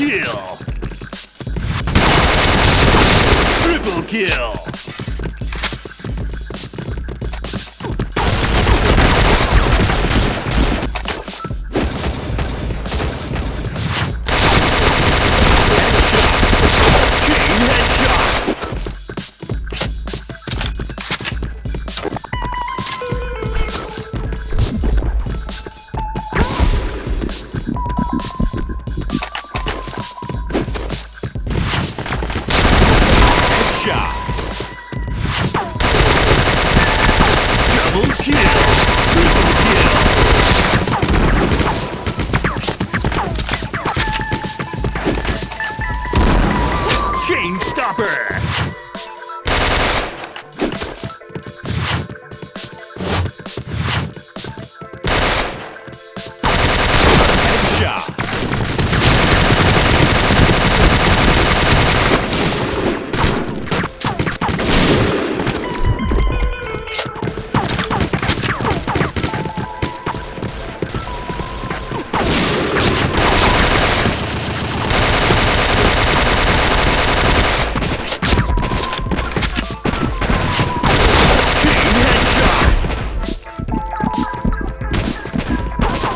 kill! Triple kill! shot. Double kill. Triple kill. Chain stopper.